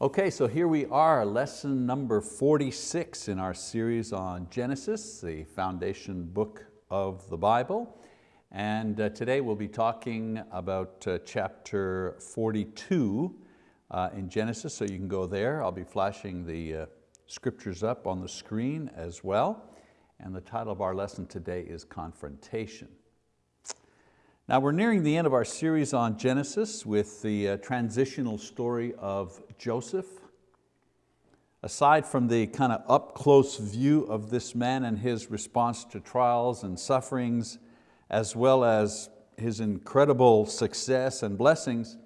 Okay, so here we are, lesson number 46 in our series on Genesis, the foundation book of the Bible. And uh, today we'll be talking about uh, chapter 42 uh, in Genesis, so you can go there. I'll be flashing the uh, scriptures up on the screen as well. And the title of our lesson today is Confrontation. Now we're nearing the end of our series on Genesis with the uh, transitional story of Joseph. Aside from the kind of up close view of this man and his response to trials and sufferings, as well as his incredible success and blessings,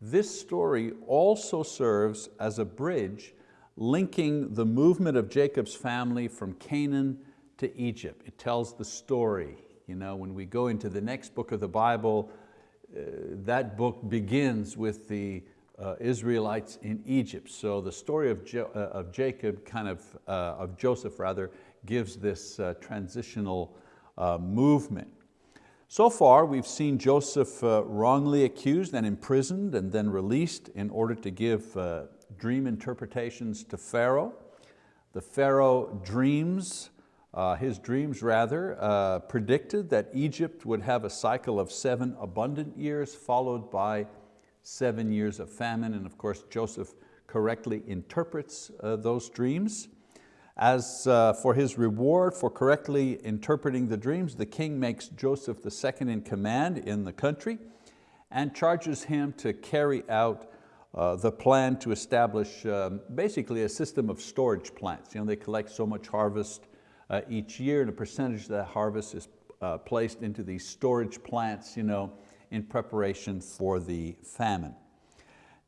this story also serves as a bridge linking the movement of Jacob's family from Canaan to Egypt. It tells the story. You know, when we go into the next book of the Bible, uh, that book begins with the uh, Israelites in Egypt. So the story of, jo uh, of Jacob, kind of, uh, of Joseph rather, gives this uh, transitional uh, movement. So far, we've seen Joseph wrongly accused and imprisoned and then released in order to give dream interpretations to Pharaoh. The Pharaoh dreams, uh, his dreams rather, uh, predicted that Egypt would have a cycle of seven abundant years followed by seven years of famine. And of course, Joseph correctly interprets uh, those dreams. As uh, for his reward for correctly interpreting the dreams, the king makes Joseph the second in command in the country and charges him to carry out uh, the plan to establish um, basically a system of storage plants. You know, they collect so much harvest uh, each year and a percentage of that harvest is uh, placed into these storage plants you know, in preparation for the famine.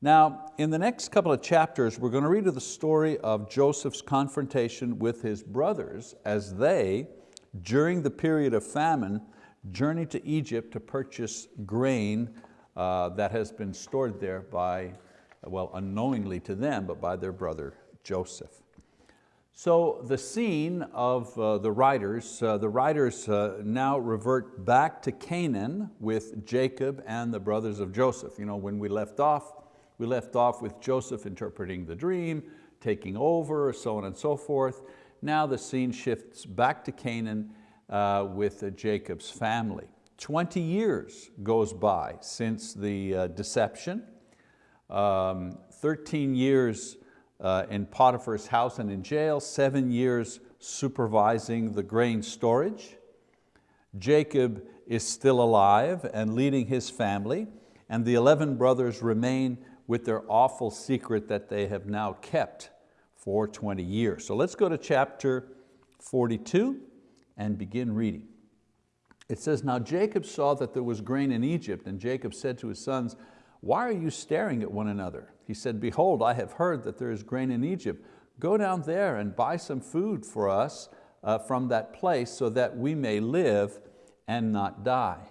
Now, in the next couple of chapters, we're going to read the story of Joseph's confrontation with his brothers as they, during the period of famine, journey to Egypt to purchase grain uh, that has been stored there by, well, unknowingly to them, but by their brother Joseph. So the scene of uh, the writers, uh, the writers uh, now revert back to Canaan with Jacob and the brothers of Joseph. You know, when we left off, we left off with Joseph interpreting the dream, taking over, so on and so forth. Now the scene shifts back to Canaan uh, with uh, Jacob's family. 20 years goes by since the uh, deception. Um, 13 years uh, in Potiphar's house and in jail, seven years supervising the grain storage. Jacob is still alive and leading his family, and the 11 brothers remain with their awful secret that they have now kept for 20 years. So let's go to chapter 42 and begin reading. It says, now Jacob saw that there was grain in Egypt, and Jacob said to his sons, why are you staring at one another? He said, behold, I have heard that there is grain in Egypt. Go down there and buy some food for us uh, from that place so that we may live and not die.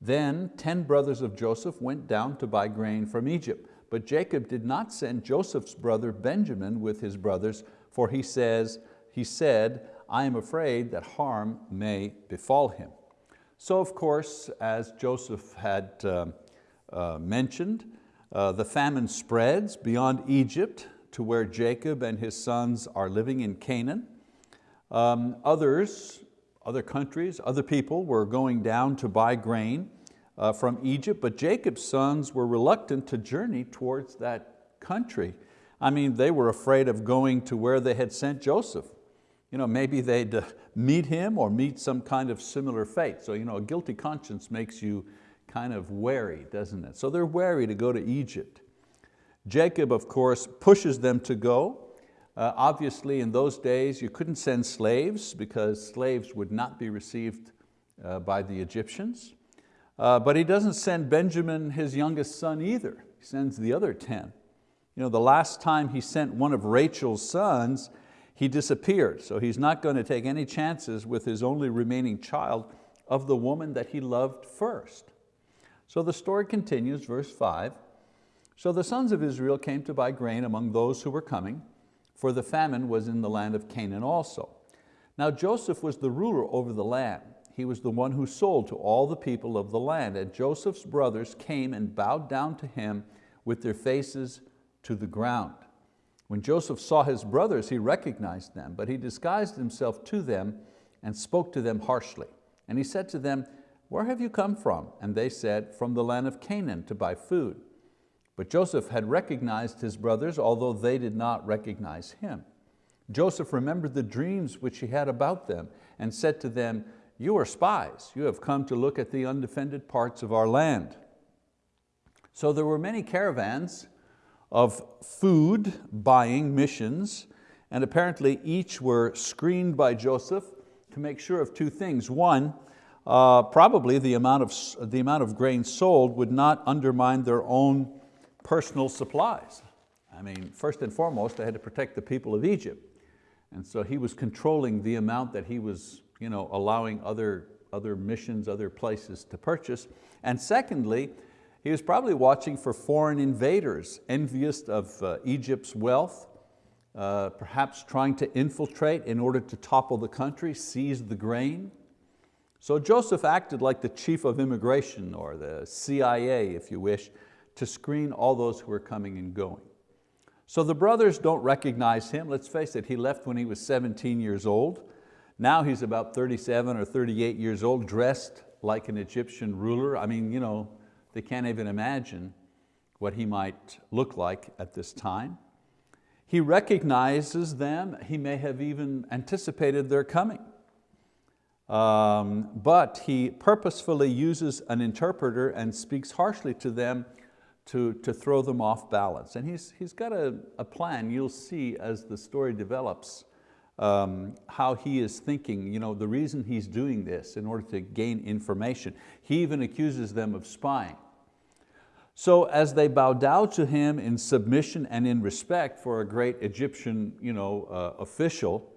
Then 10 brothers of Joseph went down to buy grain from Egypt. But Jacob did not send Joseph's brother Benjamin with his brothers, for he, says, he said, I am afraid that harm may befall him. So of course, as Joseph had uh, uh, mentioned, uh, the famine spreads beyond Egypt to where Jacob and his sons are living in Canaan. Um, others, other countries, other people were going down to buy grain uh, from Egypt, but Jacob's sons were reluctant to journey towards that country. I mean, they were afraid of going to where they had sent Joseph. You know, maybe they'd uh, meet him or meet some kind of similar fate. So you know, a guilty conscience makes you kind of wary, doesn't it? So they're wary to go to Egypt. Jacob, of course, pushes them to go. Uh, obviously, in those days, you couldn't send slaves because slaves would not be received uh, by the Egyptians. Uh, but he doesn't send Benjamin, his youngest son, either. He sends the other 10. You know, the last time he sent one of Rachel's sons, he disappeared. So he's not going to take any chances with his only remaining child of the woman that he loved first. So the story continues, verse five. So the sons of Israel came to buy grain among those who were coming, for the famine was in the land of Canaan also. Now Joseph was the ruler over the land. He was the one who sold to all the people of the land. And Joseph's brothers came and bowed down to him with their faces to the ground. When Joseph saw his brothers, he recognized them, but he disguised himself to them and spoke to them harshly. And he said to them, where have you come from? And they said, from the land of Canaan to buy food. But Joseph had recognized his brothers, although they did not recognize him. Joseph remembered the dreams which he had about them and said to them, you are spies, you have come to look at the undefended parts of our land. So there were many caravans of food buying missions, and apparently each were screened by Joseph to make sure of two things. One, uh, probably the amount, of, the amount of grain sold would not undermine their own personal supplies. I mean, first and foremost, they had to protect the people of Egypt. And so he was controlling the amount that he was you know, allowing other, other missions, other places to purchase. And secondly, he was probably watching for foreign invaders, envious of uh, Egypt's wealth, uh, perhaps trying to infiltrate in order to topple the country, seize the grain. So Joseph acted like the chief of immigration or the CIA, if you wish, to screen all those who were coming and going. So the brothers don't recognize him. Let's face it, he left when he was 17 years old. Now he's about 37 or 38 years old, dressed like an Egyptian ruler. I mean, you know, they can't even imagine what he might look like at this time. He recognizes them. He may have even anticipated their coming. Um, but he purposefully uses an interpreter and speaks harshly to them to, to throw them off balance. And he's, he's got a, a plan, you'll see as the story develops, um, how he is thinking, you know, the reason he's doing this in order to gain information. He even accuses them of spying. So as they bow down to him in submission and in respect for a great Egyptian you know, uh, official,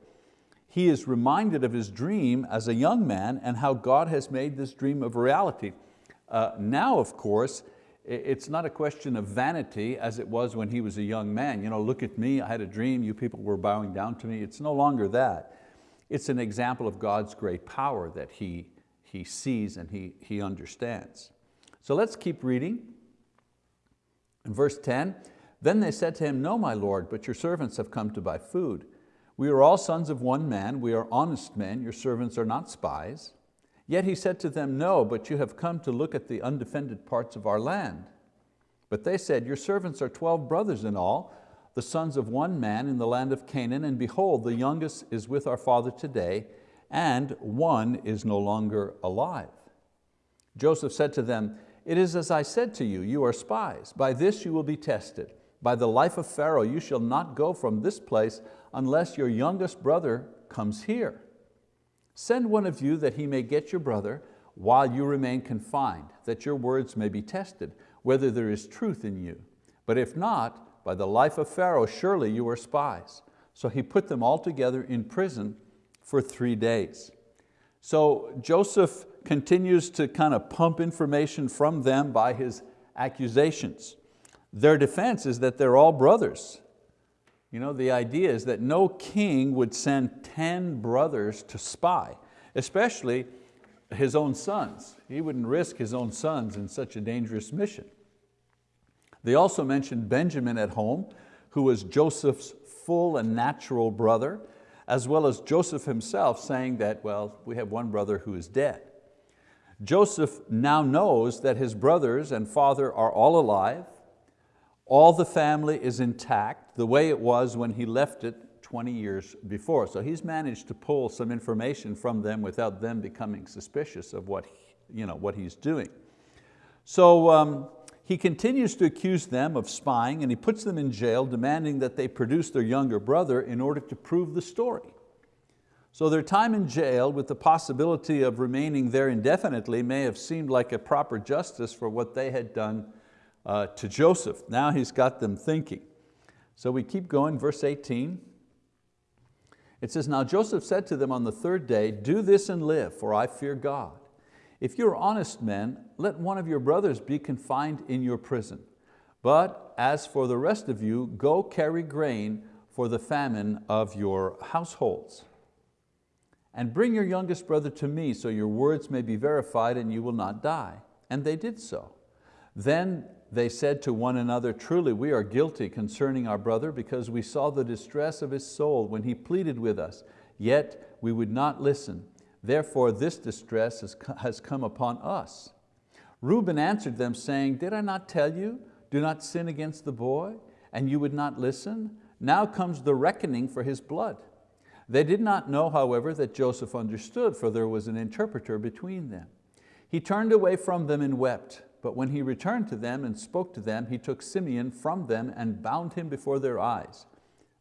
he is reminded of his dream as a young man and how God has made this dream of reality. Uh, now, of course, it's not a question of vanity as it was when he was a young man. You know, look at me, I had a dream, you people were bowing down to me. It's no longer that. It's an example of God's great power that he, he sees and he, he understands. So let's keep reading. In verse 10, then they said to him, no, my Lord, but your servants have come to buy food. We are all sons of one man, we are honest men, your servants are not spies. Yet he said to them, no, but you have come to look at the undefended parts of our land. But they said, your servants are 12 brothers in all, the sons of one man in the land of Canaan, and behold, the youngest is with our father today, and one is no longer alive. Joseph said to them, it is as I said to you, you are spies. By this you will be tested. By the life of Pharaoh, you shall not go from this place unless your youngest brother comes here. Send one of you that he may get your brother while you remain confined, that your words may be tested, whether there is truth in you. But if not, by the life of Pharaoh, surely you are spies. So he put them all together in prison for three days. So Joseph continues to kind of pump information from them by his accusations. Their defense is that they're all brothers. You know, the idea is that no king would send 10 brothers to spy, especially his own sons. He wouldn't risk his own sons in such a dangerous mission. They also mentioned Benjamin at home, who was Joseph's full and natural brother, as well as Joseph himself saying that, well, we have one brother who is dead. Joseph now knows that his brothers and father are all alive, all the family is intact, the way it was when he left it 20 years before. So he's managed to pull some information from them without them becoming suspicious of what, he, you know, what he's doing. So um, he continues to accuse them of spying and he puts them in jail demanding that they produce their younger brother in order to prove the story. So their time in jail with the possibility of remaining there indefinitely may have seemed like a proper justice for what they had done uh, to Joseph. Now he's got them thinking. So we keep going, verse 18. It says, now Joseph said to them on the third day, do this and live, for I fear God. If you're honest men, let one of your brothers be confined in your prison. But as for the rest of you, go carry grain for the famine of your households. And bring your youngest brother to me so your words may be verified and you will not die. And they did so. Then they said to one another, truly we are guilty concerning our brother because we saw the distress of his soul when he pleaded with us, yet we would not listen. Therefore this distress has come upon us. Reuben answered them saying, did I not tell you, do not sin against the boy, and you would not listen? Now comes the reckoning for his blood. They did not know, however, that Joseph understood, for there was an interpreter between them. He turned away from them and wept. But when he returned to them and spoke to them, he took Simeon from them and bound him before their eyes.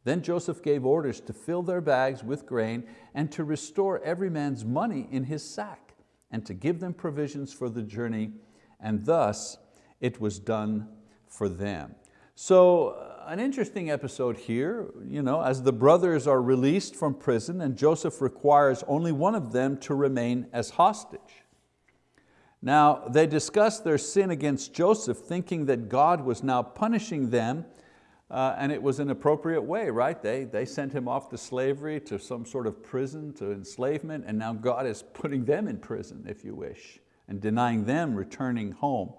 Then Joseph gave orders to fill their bags with grain and to restore every man's money in his sack and to give them provisions for the journey, and thus it was done for them. So uh, an interesting episode here, you know, as the brothers are released from prison and Joseph requires only one of them to remain as hostage. Now, they discussed their sin against Joseph, thinking that God was now punishing them, uh, and it was an appropriate way, right? They, they sent him off to slavery, to some sort of prison, to enslavement, and now God is putting them in prison, if you wish, and denying them returning home.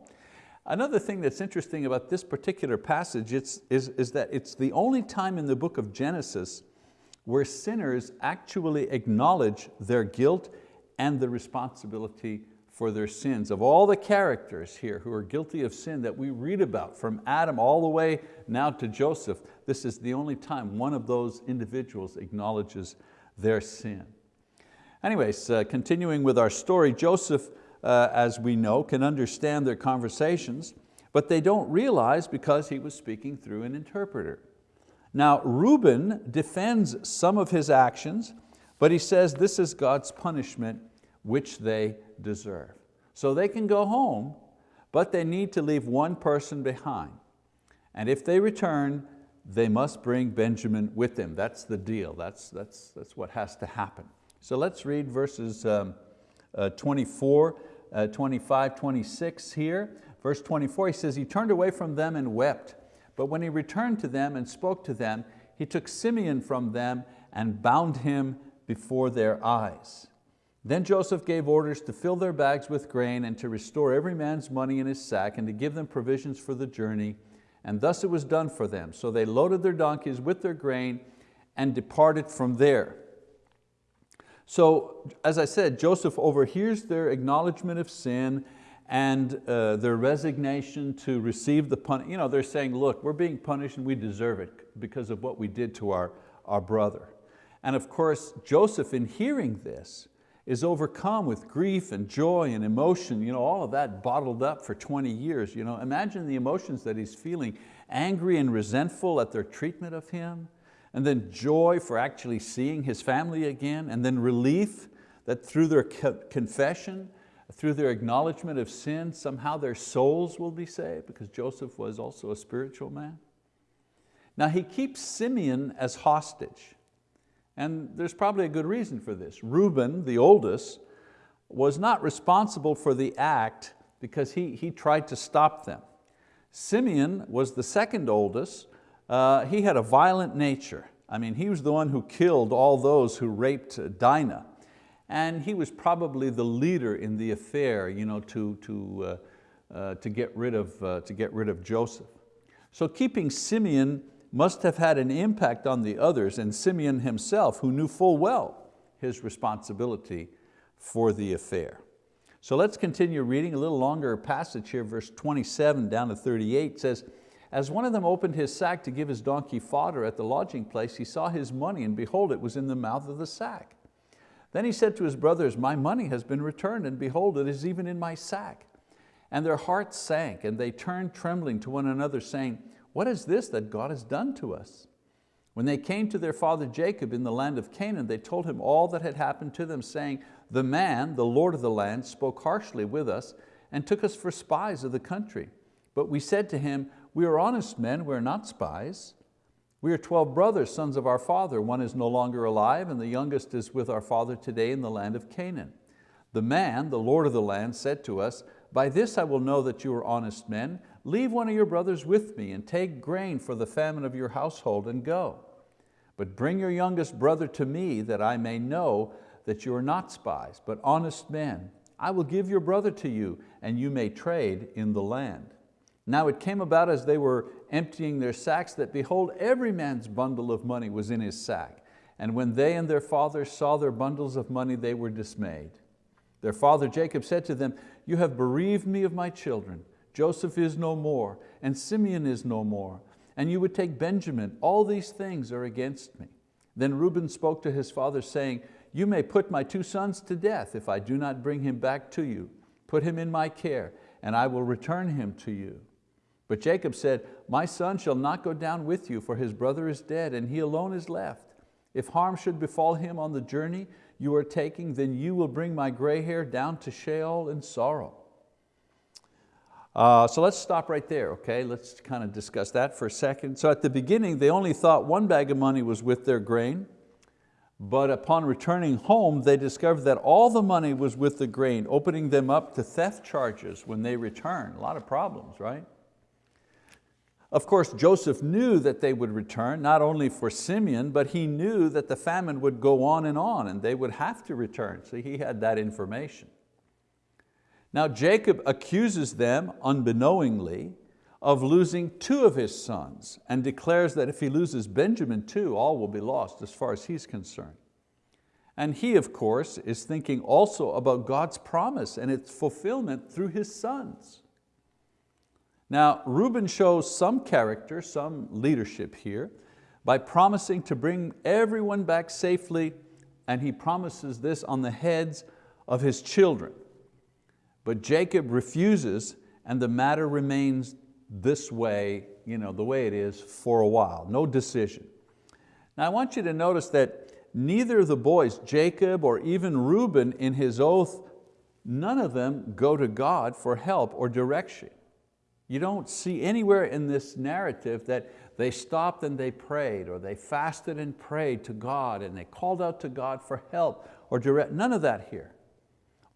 Another thing that's interesting about this particular passage is, is that it's the only time in the book of Genesis where sinners actually acknowledge their guilt and the responsibility for their sins. Of all the characters here who are guilty of sin that we read about, from Adam all the way now to Joseph, this is the only time one of those individuals acknowledges their sin. Anyways, uh, continuing with our story, Joseph, uh, as we know, can understand their conversations, but they don't realize because he was speaking through an interpreter. Now, Reuben defends some of his actions, but he says this is God's punishment which they deserve. So they can go home, but they need to leave one person behind. And if they return, they must bring Benjamin with them. That's the deal, that's, that's, that's what has to happen. So let's read verses um, uh, 24, uh, 25, 26 here. Verse 24, he says, he turned away from them and wept. But when he returned to them and spoke to them, he took Simeon from them and bound him before their eyes. Then Joseph gave orders to fill their bags with grain and to restore every man's money in his sack and to give them provisions for the journey. And thus it was done for them. So they loaded their donkeys with their grain and departed from there. So as I said, Joseph overhears their acknowledgement of sin and uh, their resignation to receive the punishment. You know, they're saying, look, we're being punished and we deserve it because of what we did to our, our brother. And of course, Joseph in hearing this, is overcome with grief and joy and emotion, you know, all of that bottled up for 20 years. You know, imagine the emotions that he's feeling, angry and resentful at their treatment of him, and then joy for actually seeing his family again, and then relief that through their confession, through their acknowledgement of sin, somehow their souls will be saved, because Joseph was also a spiritual man. Now he keeps Simeon as hostage. And there's probably a good reason for this. Reuben, the oldest, was not responsible for the act because he, he tried to stop them. Simeon was the second oldest. Uh, he had a violent nature. I mean, he was the one who killed all those who raped Dinah. And he was probably the leader in the affair you know, to, to, uh, uh, to, get rid of, uh, to get rid of Joseph. So keeping Simeon must have had an impact on the others and Simeon himself who knew full well his responsibility for the affair. So let's continue reading a little longer passage here, verse 27 down to 38 says, as one of them opened his sack to give his donkey fodder at the lodging place, he saw his money and behold, it was in the mouth of the sack. Then he said to his brothers, my money has been returned and behold, it is even in my sack. And their hearts sank and they turned trembling to one another saying, what is this that God has done to us? When they came to their father Jacob in the land of Canaan, they told him all that had happened to them, saying, the man, the Lord of the land, spoke harshly with us and took us for spies of the country. But we said to him, we are honest men, we are not spies. We are 12 brothers, sons of our father. One is no longer alive and the youngest is with our father today in the land of Canaan. The man, the Lord of the land, said to us, by this I will know that you are honest men. Leave one of your brothers with me and take grain for the famine of your household and go. But bring your youngest brother to me that I may know that you are not spies, but honest men. I will give your brother to you and you may trade in the land. Now it came about as they were emptying their sacks that behold, every man's bundle of money was in his sack. And when they and their father saw their bundles of money, they were dismayed. Their father Jacob said to them, you have bereaved me of my children. Joseph is no more, and Simeon is no more, and you would take Benjamin. All these things are against me. Then Reuben spoke to his father saying, you may put my two sons to death if I do not bring him back to you. Put him in my care, and I will return him to you. But Jacob said, my son shall not go down with you, for his brother is dead, and he alone is left. If harm should befall him on the journey, you are taking, then you will bring my gray hair down to Sheol in sorrow. Uh, so let's stop right there, okay? Let's kind of discuss that for a second. So at the beginning, they only thought one bag of money was with their grain, but upon returning home, they discovered that all the money was with the grain, opening them up to theft charges when they return. A lot of problems, right? Of course, Joseph knew that they would return, not only for Simeon, but he knew that the famine would go on and on and they would have to return, so he had that information. Now Jacob accuses them, unbeknowingly, of losing two of his sons and declares that if he loses Benjamin too, all will be lost as far as he's concerned. And he, of course, is thinking also about God's promise and its fulfillment through his sons. Now, Reuben shows some character, some leadership here, by promising to bring everyone back safely, and he promises this on the heads of his children. But Jacob refuses, and the matter remains this way, you know, the way it is for a while, no decision. Now I want you to notice that neither of the boys, Jacob or even Reuben in his oath, none of them go to God for help or direction. You don't see anywhere in this narrative that they stopped and they prayed or they fasted and prayed to God and they called out to God for help or direct, none of that here.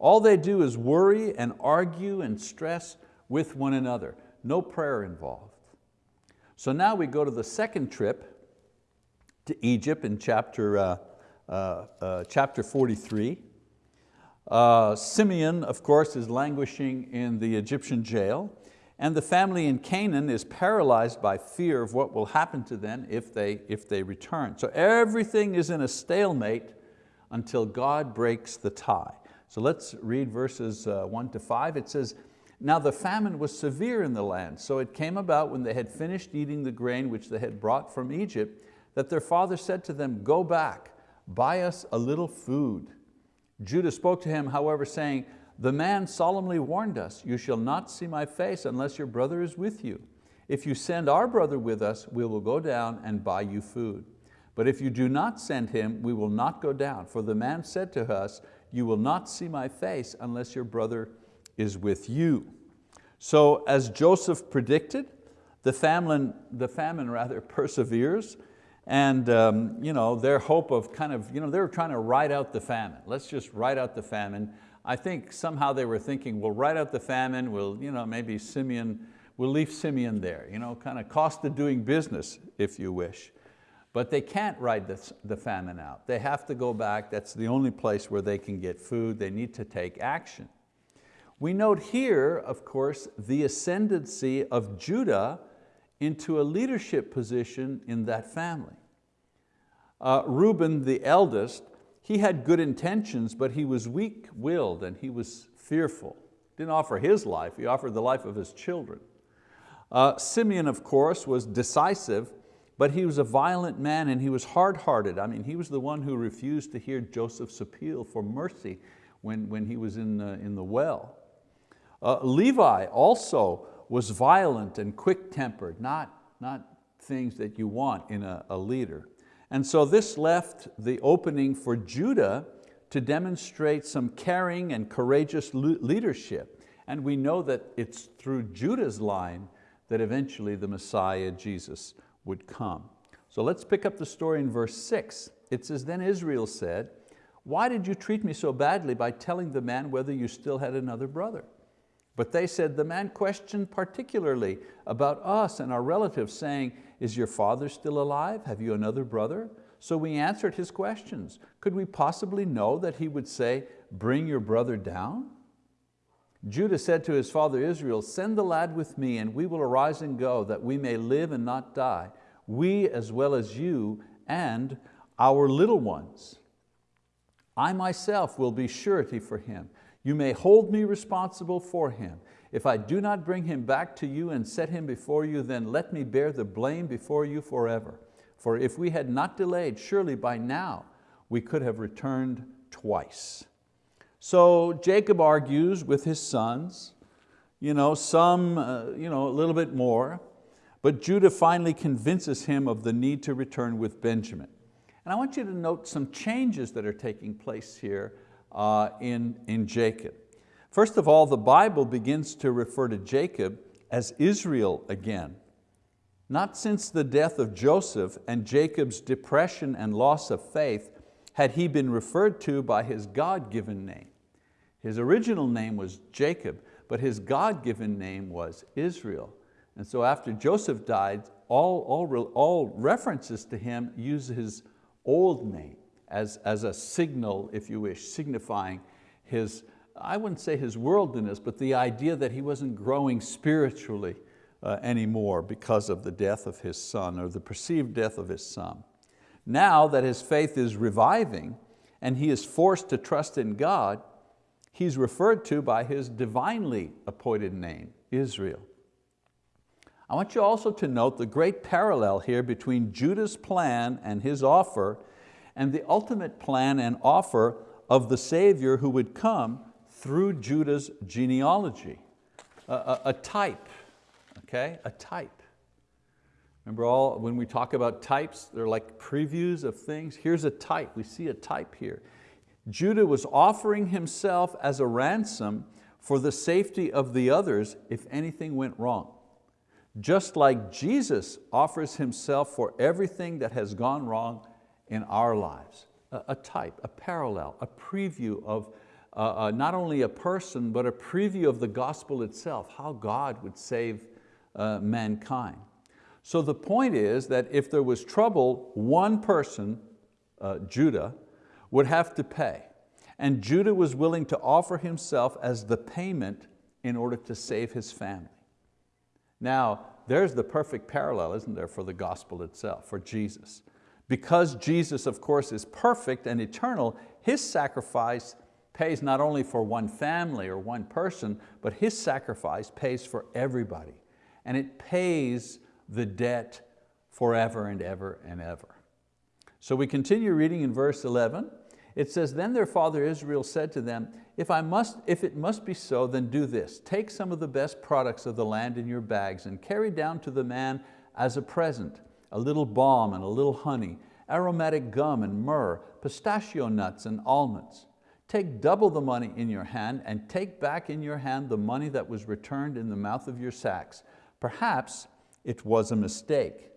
All they do is worry and argue and stress with one another. No prayer involved. So now we go to the second trip to Egypt in chapter, uh, uh, uh, chapter 43. Uh, Simeon, of course, is languishing in the Egyptian jail and the family in Canaan is paralyzed by fear of what will happen to them if they, if they return. So everything is in a stalemate until God breaks the tie. So let's read verses uh, one to five. It says, now the famine was severe in the land, so it came about when they had finished eating the grain which they had brought from Egypt, that their father said to them, go back, buy us a little food. Judah spoke to him, however, saying, the man solemnly warned us, you shall not see my face unless your brother is with you. If you send our brother with us, we will go down and buy you food. But if you do not send him, we will not go down. For the man said to us, you will not see my face unless your brother is with you. So as Joseph predicted, the famine, the famine rather perseveres and um, you know, their hope of kind of, you know, they were trying to ride out the famine. Let's just ride out the famine. I think somehow they were thinking, we'll ride out the famine, we'll, you know, maybe Simeon, we'll leave Simeon there, you know, kind of cost of doing business, if you wish. But they can't ride the, the famine out. They have to go back, that's the only place where they can get food, they need to take action. We note here, of course, the ascendancy of Judah into a leadership position in that family. Uh, Reuben, the eldest, he had good intentions, but he was weak-willed and he was fearful. Didn't offer his life, he offered the life of his children. Uh, Simeon, of course, was decisive, but he was a violent man and he was hard-hearted. I mean, he was the one who refused to hear Joseph's appeal for mercy when, when he was in the, in the well. Uh, Levi also was violent and quick-tempered, not, not things that you want in a, a leader. And so this left the opening for Judah to demonstrate some caring and courageous leadership. And we know that it's through Judah's line that eventually the Messiah, Jesus, would come. So let's pick up the story in verse six. It says, then Israel said, why did you treat me so badly by telling the man whether you still had another brother? But they said, the man questioned particularly about us and our relatives, saying, is your father still alive? Have you another brother? So we answered his questions. Could we possibly know that he would say, bring your brother down? Judah said to his father Israel, send the lad with me and we will arise and go that we may live and not die, we as well as you and our little ones. I myself will be surety for him. You may hold me responsible for him. If I do not bring him back to you and set him before you, then let me bear the blame before you forever. For if we had not delayed, surely by now we could have returned twice. So Jacob argues with his sons, you know, some uh, you know, a little bit more, but Judah finally convinces him of the need to return with Benjamin. And I want you to note some changes that are taking place here uh, in, in Jacob. First of all, the Bible begins to refer to Jacob as Israel again. Not since the death of Joseph and Jacob's depression and loss of faith had he been referred to by his God-given name. His original name was Jacob, but his God-given name was Israel. And so after Joseph died, all, all, all references to him use his old name as, as a signal, if you wish, signifying his, I wouldn't say his worldliness, but the idea that he wasn't growing spiritually uh, anymore because of the death of his son or the perceived death of his son. Now that his faith is reviving and he is forced to trust in God, he's referred to by his divinely appointed name, Israel. I want you also to note the great parallel here between Judah's plan and his offer and the ultimate plan and offer of the Savior who would come through Judah's genealogy, a, a, a type, okay, a type. Remember all, when we talk about types, they're like previews of things. Here's a type, we see a type here. Judah was offering himself as a ransom for the safety of the others if anything went wrong. Just like Jesus offers Himself for everything that has gone wrong in our lives. A, type, a parallel, a preview of uh, uh, not only a person, but a preview of the gospel itself, how God would save uh, mankind. So the point is that if there was trouble, one person, uh, Judah, would have to pay. And Judah was willing to offer himself as the payment in order to save his family. Now, there's the perfect parallel, isn't there, for the gospel itself, for Jesus. Because Jesus, of course, is perfect and eternal, His sacrifice pays not only for one family or one person, but His sacrifice pays for everybody. And it pays the debt forever and ever and ever. So we continue reading in verse 11. It says, then their father Israel said to them, if, I must, if it must be so, then do this. Take some of the best products of the land in your bags and carry down to the man as a present, a little balm and a little honey, aromatic gum and myrrh, pistachio nuts and almonds. Take double the money in your hand and take back in your hand the money that was returned in the mouth of your sacks. Perhaps it was a mistake.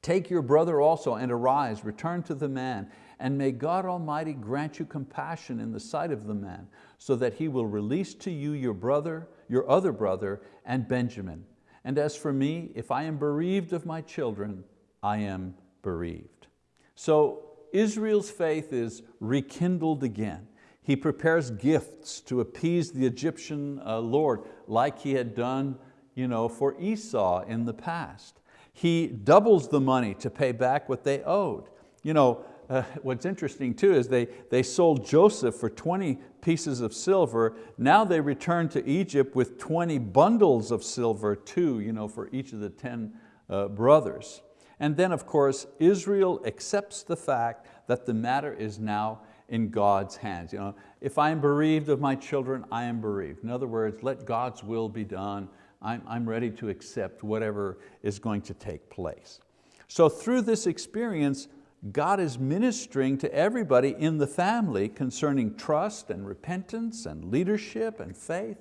Take your brother also and arise, return to the man, and may God Almighty grant you compassion in the sight of the man, so that he will release to you your brother, your other brother, and Benjamin. And as for me, if I am bereaved of my children, I am bereaved. So Israel's faith is rekindled again. He prepares gifts to appease the Egyptian uh, Lord like he had done you know, for Esau in the past. He doubles the money to pay back what they owed. You know, uh, what's interesting too is they, they sold Joseph for 20 pieces of silver. Now they return to Egypt with 20 bundles of silver too, you know, for each of the 10 uh, brothers. And then of course, Israel accepts the fact that the matter is now in God's hands. You know, if I am bereaved of my children, I am bereaved. In other words, let God's will be done. I'm, I'm ready to accept whatever is going to take place. So through this experience, God is ministering to everybody in the family concerning trust and repentance and leadership and faith.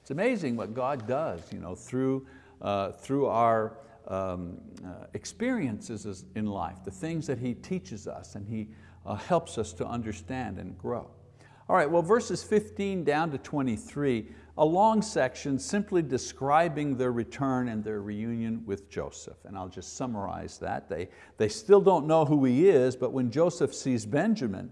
It's amazing what God does you know, through, uh, through our um, uh, experiences in life, the things that He teaches us and He uh, helps us to understand and grow. All right, well verses 15 down to 23 a long section simply describing their return and their reunion with Joseph. And I'll just summarize that. They, they still don't know who he is, but when Joseph sees Benjamin,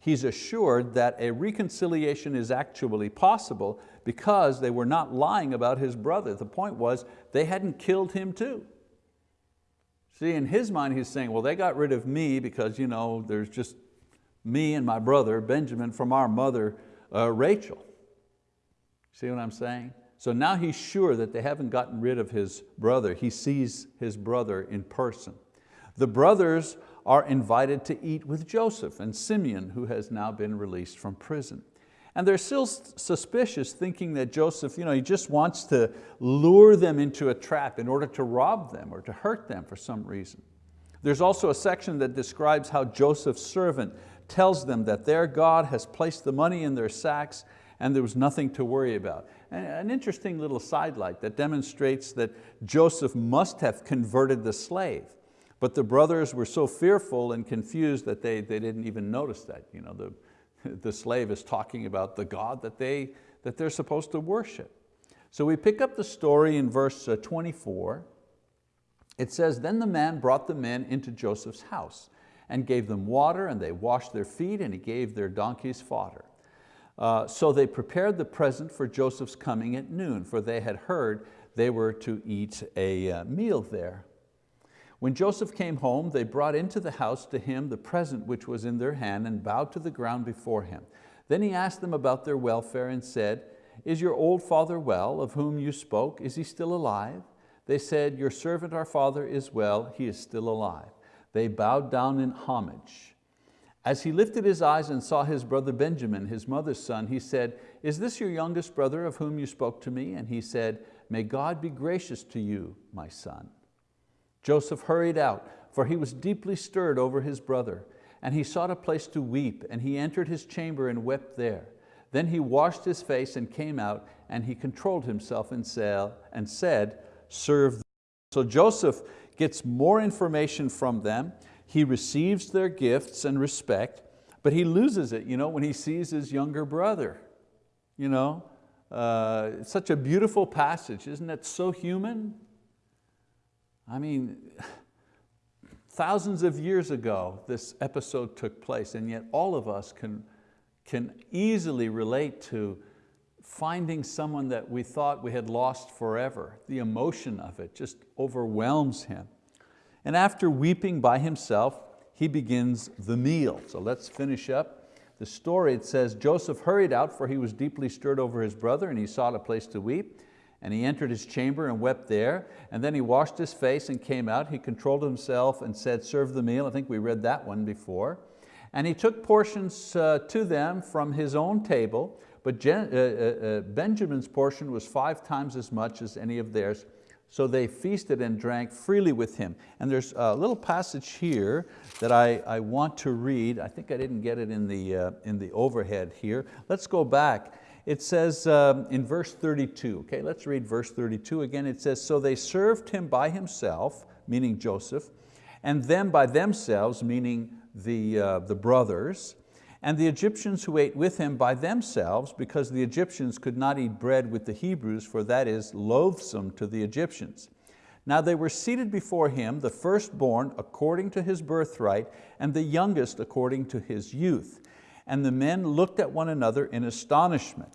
He's assured that a reconciliation is actually possible because they were not lying about his brother. The point was they hadn't killed him too. See, in his mind he's saying, well, they got rid of me because you know, there's just me and my brother, Benjamin, from our mother, uh, Rachel. See what I'm saying? So now he's sure that they haven't gotten rid of his brother. He sees his brother in person. The brothers are invited to eat with Joseph and Simeon, who has now been released from prison. And they're still suspicious, thinking that Joseph you know, he just wants to lure them into a trap in order to rob them or to hurt them for some reason. There's also a section that describes how Joseph's servant tells them that their God has placed the money in their sacks and there was nothing to worry about. An interesting little sidelight that demonstrates that Joseph must have converted the slave, but the brothers were so fearful and confused that they, they didn't even notice that. You know, the, the slave is talking about the God that, they, that they're supposed to worship. So we pick up the story in verse uh, 24. It says, then the man brought the men into Joseph's house and gave them water and they washed their feet and he gave their donkeys fodder. Uh, so they prepared the present for Joseph's coming at noon, for they had heard they were to eat a uh, meal there. When Joseph came home, they brought into the house to him the present which was in their hand and bowed to the ground before him. Then he asked them about their welfare and said, is your old father well, of whom you spoke? Is he still alive? They said, your servant our father is well, he is still alive. They bowed down in homage. As he lifted his eyes and saw his brother Benjamin, his mother's son, he said, is this your youngest brother of whom you spoke to me? And he said, may God be gracious to you, my son. Joseph hurried out, for he was deeply stirred over his brother, and he sought a place to weep, and he entered his chamber and wept there. Then he washed his face and came out, and he controlled himself and said, serve. So Joseph gets more information from them, he receives their gifts and respect, but he loses it you know, when he sees his younger brother. You know? Uh, it's such a beautiful passage, isn't it so human? I mean, thousands of years ago this episode took place and yet all of us can, can easily relate to finding someone that we thought we had lost forever. The emotion of it just overwhelms him. And after weeping by himself, he begins the meal. So let's finish up the story. It says, Joseph hurried out for he was deeply stirred over his brother and he sought a place to weep. And he entered his chamber and wept there. And then he washed his face and came out. He controlled himself and said, serve the meal. I think we read that one before. And he took portions uh, to them from his own table, but uh, uh, uh, Benjamin's portion was five times as much as any of theirs. So they feasted and drank freely with him. And there's a little passage here that I, I want to read. I think I didn't get it in the, uh, in the overhead here. Let's go back. It says um, in verse 32, okay, let's read verse 32 again. It says, so they served him by himself, meaning Joseph, and them by themselves, meaning the, uh, the brothers, and the Egyptians who ate with him by themselves, because the Egyptians could not eat bread with the Hebrews, for that is loathsome to the Egyptians. Now they were seated before him, the firstborn according to his birthright, and the youngest according to his youth. And the men looked at one another in astonishment.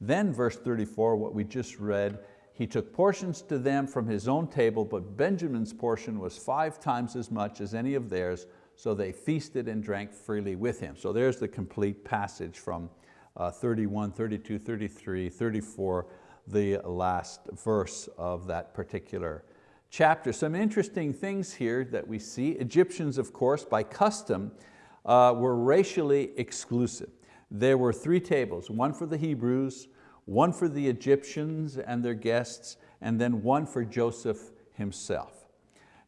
Then verse 34, what we just read, he took portions to them from his own table, but Benjamin's portion was five times as much as any of theirs, so they feasted and drank freely with him. So there's the complete passage from uh, 31, 32, 33, 34, the last verse of that particular chapter. Some interesting things here that we see. Egyptians, of course, by custom, uh, were racially exclusive. There were three tables, one for the Hebrews, one for the Egyptians and their guests, and then one for Joseph himself.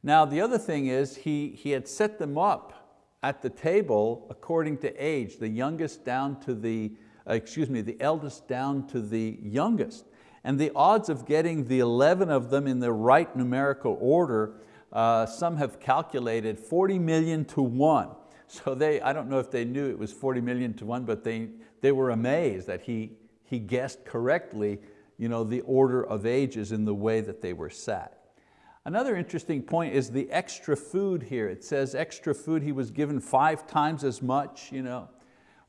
Now the other thing is he, he had set them up at the table according to age, the youngest down to the, uh, excuse me, the eldest down to the youngest. And the odds of getting the 11 of them in the right numerical order, uh, some have calculated 40 million to one. So they, I don't know if they knew it was 40 million to one, but they, they were amazed that he, he guessed correctly you know, the order of ages in the way that they were sat. Another interesting point is the extra food here. It says extra food, he was given five times as much. You know.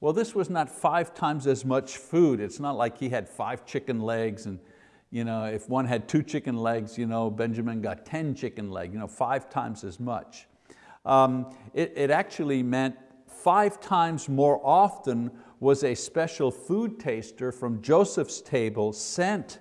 Well, this was not five times as much food. It's not like he had five chicken legs and you know, if one had two chicken legs, you know, Benjamin got 10 chicken legs, you know, five times as much. Um, it, it actually meant five times more often was a special food taster from Joseph's table sent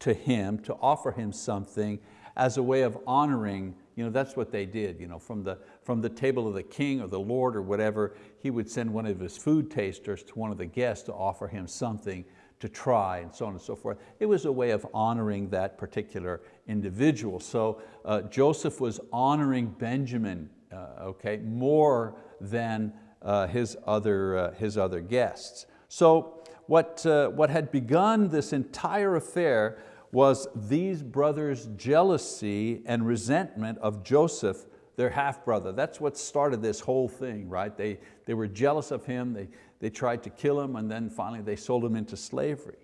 to him to offer him something as a way of honoring, you know, that's what they did, you know, from the, from the table of the king or the Lord or whatever, he would send one of his food tasters to one of the guests to offer him something to try and so on and so forth. It was a way of honoring that particular individual. So uh, Joseph was honoring Benjamin uh, okay, more than uh, his, other, uh, his other guests. So what, uh, what had begun this entire affair was these brothers' jealousy and resentment of Joseph, their half-brother. That's what started this whole thing, right? They, they were jealous of him, they, they tried to kill him and then finally they sold him into slavery.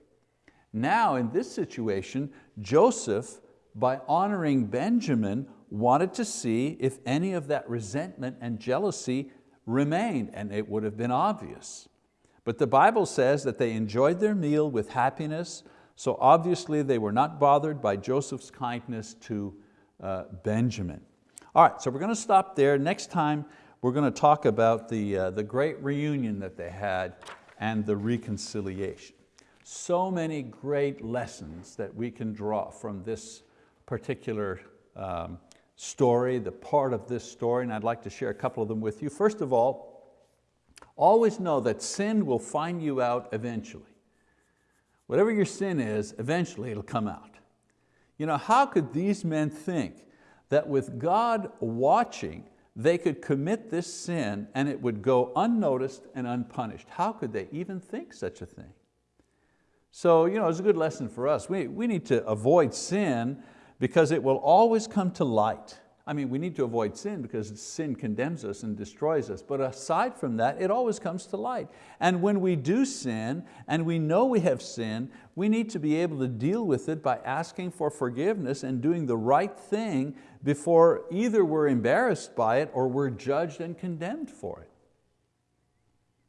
Now in this situation, Joseph, by honoring Benjamin, wanted to see if any of that resentment and jealousy remained, and it would have been obvious. But the Bible says that they enjoyed their meal with happiness, so obviously they were not bothered by Joseph's kindness to uh, Benjamin. All right, so we're going to stop there. Next time we're going to talk about the, uh, the great reunion that they had and the reconciliation. So many great lessons that we can draw from this particular um, story, the part of this story, and I'd like to share a couple of them with you. First of all, always know that sin will find you out eventually. Whatever your sin is, eventually it'll come out. You know, how could these men think that with God watching, they could commit this sin and it would go unnoticed and unpunished. How could they even think such a thing? So you know, it's a good lesson for us. We, we need to avoid sin because it will always come to light. I mean, we need to avoid sin because sin condemns us and destroys us, but aside from that, it always comes to light. And when we do sin, and we know we have sinned, we need to be able to deal with it by asking for forgiveness and doing the right thing before either we're embarrassed by it or we're judged and condemned for it.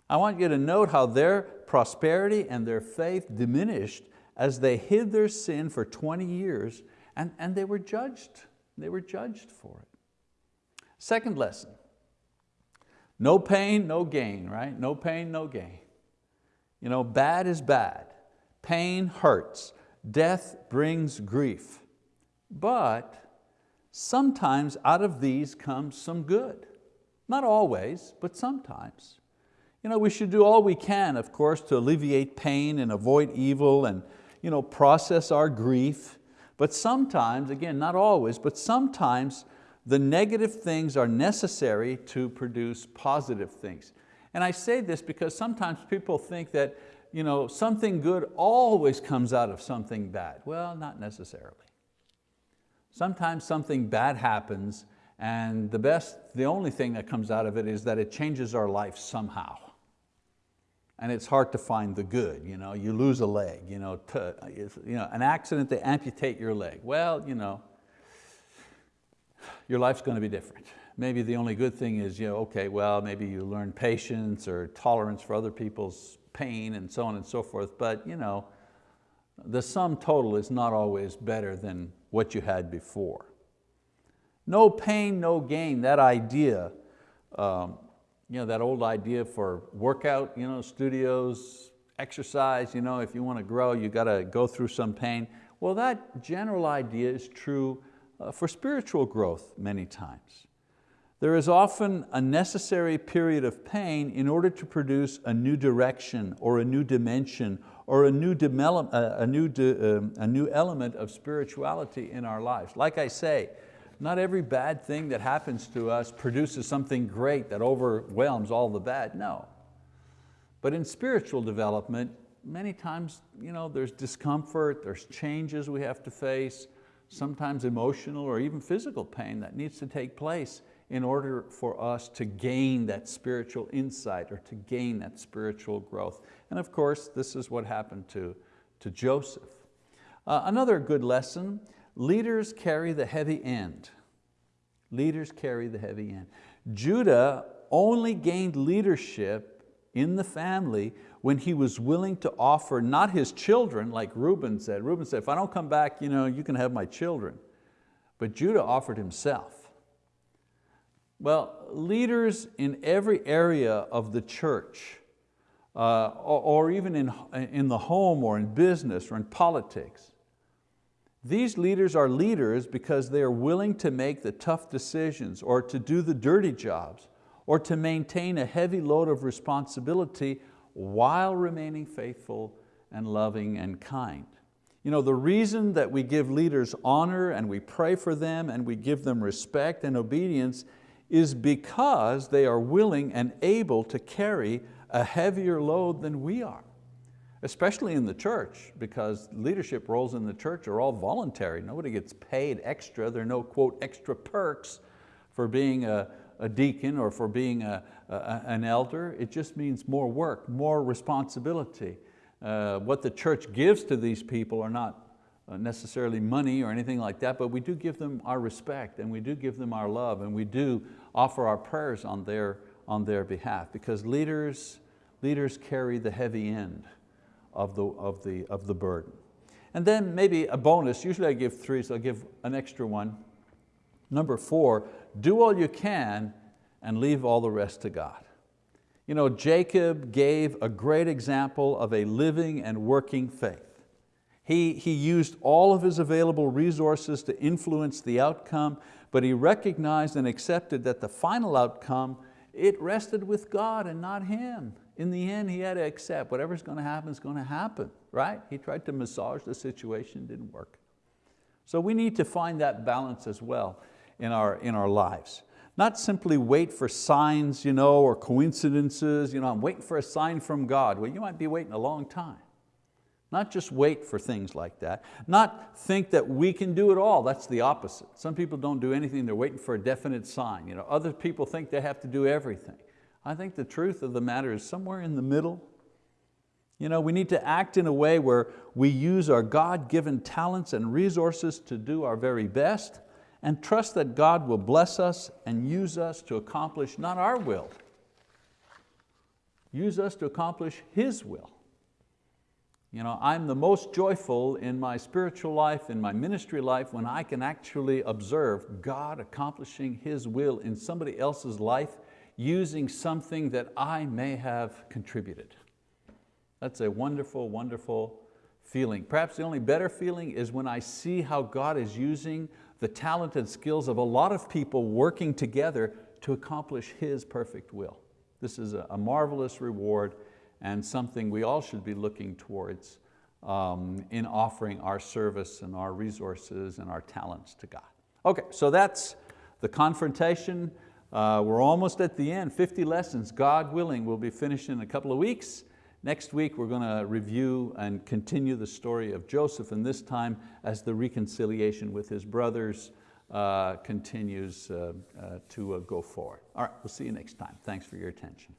I want you to note how their prosperity and their faith diminished as they hid their sin for 20 years and, and they were judged they were judged for it. Second lesson, no pain, no gain, right? No pain, no gain. You know, bad is bad. Pain hurts. Death brings grief. But sometimes out of these comes some good. Not always, but sometimes. You know, we should do all we can, of course, to alleviate pain and avoid evil and you know, process our grief but sometimes, again, not always, but sometimes the negative things are necessary to produce positive things. And I say this because sometimes people think that you know, something good always comes out of something bad. Well, not necessarily. Sometimes something bad happens and the best, the only thing that comes out of it is that it changes our life somehow and it's hard to find the good. You, know, you lose a leg, you know, to, you know, an accident, they amputate your leg. Well, you know, your life's going to be different. Maybe the only good thing is, you know, okay, well, maybe you learn patience or tolerance for other people's pain and so on and so forth, but you know, the sum total is not always better than what you had before. No pain, no gain, that idea um, you know, that old idea for workout you know, studios, exercise, you know, if you want to grow, you got to go through some pain. Well, that general idea is true uh, for spiritual growth many times. There is often a necessary period of pain in order to produce a new direction or a new dimension or a new, uh, a new, um, a new element of spirituality in our lives. Like I say, not every bad thing that happens to us produces something great that overwhelms all the bad, no. But in spiritual development, many times you know, there's discomfort, there's changes we have to face, sometimes emotional or even physical pain that needs to take place in order for us to gain that spiritual insight or to gain that spiritual growth. And of course, this is what happened to, to Joseph. Uh, another good lesson Leaders carry the heavy end. Leaders carry the heavy end. Judah only gained leadership in the family when he was willing to offer not his children, like Reuben said. Reuben said, if I don't come back, you, know, you can have my children. But Judah offered himself. Well, leaders in every area of the church, uh, or, or even in, in the home or in business or in politics, these leaders are leaders because they are willing to make the tough decisions or to do the dirty jobs or to maintain a heavy load of responsibility while remaining faithful and loving and kind. You know, the reason that we give leaders honor and we pray for them and we give them respect and obedience is because they are willing and able to carry a heavier load than we are especially in the church, because leadership roles in the church are all voluntary. Nobody gets paid extra. There are no, quote, extra perks for being a, a deacon or for being a, a, an elder. It just means more work, more responsibility. Uh, what the church gives to these people are not uh, necessarily money or anything like that, but we do give them our respect and we do give them our love and we do offer our prayers on their, on their behalf because leaders, leaders carry the heavy end of the, of, the, of the burden. And then maybe a bonus, usually I give three, so I'll give an extra one. Number four, do all you can and leave all the rest to God. You know, Jacob gave a great example of a living and working faith. He, he used all of his available resources to influence the outcome, but he recognized and accepted that the final outcome, it rested with God and not him in the end, he had to accept whatever's going to happen is going to happen, right? He tried to massage the situation, didn't work. So we need to find that balance as well in our, in our lives. Not simply wait for signs you know, or coincidences, you know, I'm waiting for a sign from God. Well, you might be waiting a long time. Not just wait for things like that. Not think that we can do it all, that's the opposite. Some people don't do anything, they're waiting for a definite sign. You know, other people think they have to do everything. I think the truth of the matter is somewhere in the middle. You know, we need to act in a way where we use our God-given talents and resources to do our very best and trust that God will bless us and use us to accomplish not our will, use us to accomplish His will. You know, I'm the most joyful in my spiritual life, in my ministry life, when I can actually observe God accomplishing His will in somebody else's life using something that I may have contributed. That's a wonderful, wonderful feeling. Perhaps the only better feeling is when I see how God is using the talented skills of a lot of people working together to accomplish His perfect will. This is a, marvelous reward and something we all should be looking towards um, in offering our service and our resources and our talents to God. Okay, so that's the confrontation. Uh, we're almost at the end, 50 lessons, God willing, we'll be finished in a couple of weeks. Next week we're going to review and continue the story of Joseph and this time as the reconciliation with his brothers uh, continues uh, uh to uh, go forward. All right, we'll see you next time. Thanks for your attention.